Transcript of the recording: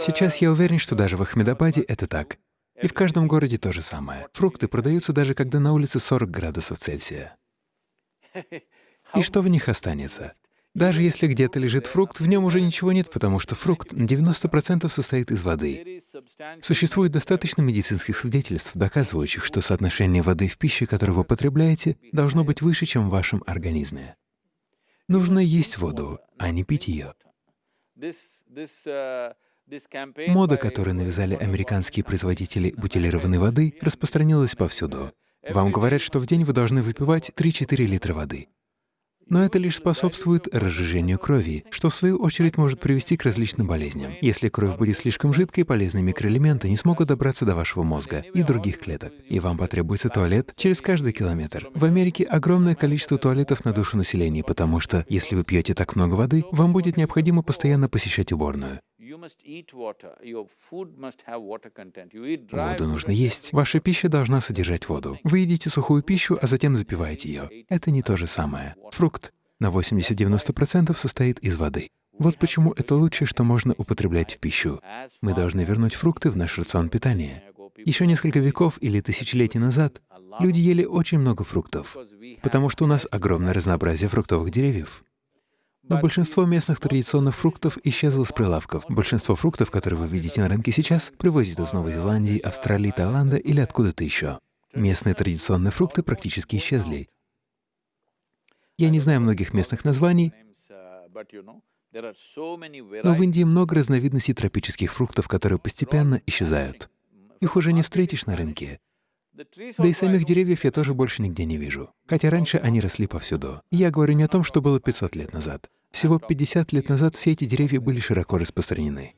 Сейчас я уверен, что даже в Ахмедабаде это так. И в каждом городе то же самое. Фрукты продаются даже когда на улице 40 градусов Цельсия. И что в них останется? Даже если где-то лежит фрукт, в нем уже ничего нет, потому что фрукт на 90% состоит из воды. Существует достаточно медицинских свидетельств, доказывающих, что соотношение воды в пище, которую вы потребляете, должно быть выше, чем в вашем организме. Нужно есть воду, а не пить ее. Мода, которую навязали американские производители бутилированной воды, распространилась повсюду. Вам говорят, что в день вы должны выпивать 3-4 литра воды. Но это лишь способствует разжижению крови, что в свою очередь может привести к различным болезням. Если кровь будет слишком жидкой, полезные микроэлементы не смогут добраться до вашего мозга и других клеток, и вам потребуется туалет через каждый километр. В Америке огромное количество туалетов на душу населения, потому что если вы пьете так много воды, вам будет необходимо постоянно посещать уборную. Воду нужно есть. Ваша пища должна содержать воду. Вы едите сухую пищу, а затем запиваете ее. Это не то же самое. Фрукт на 80-90% состоит из воды. Вот почему это лучшее, что можно употреблять в пищу. Мы должны вернуть фрукты в наш рацион питания. Еще несколько веков или тысячелетий назад люди ели очень много фруктов, потому что у нас огромное разнообразие фруктовых деревьев. Но большинство местных традиционных фруктов исчезло с прилавков. Большинство фруктов, которые вы видите на рынке сейчас, привозят из Новой Зеландии, Австралии, Таиланда или откуда-то еще. Местные традиционные фрукты практически исчезли. Я не знаю многих местных названий, но в Индии много разновидностей тропических фруктов, которые постепенно исчезают. Их уже не встретишь на рынке. Да и самих деревьев я тоже больше нигде не вижу, хотя раньше они росли повсюду. Я говорю не о том, что было 500 лет назад. Всего 50 лет назад все эти деревья были широко распространены.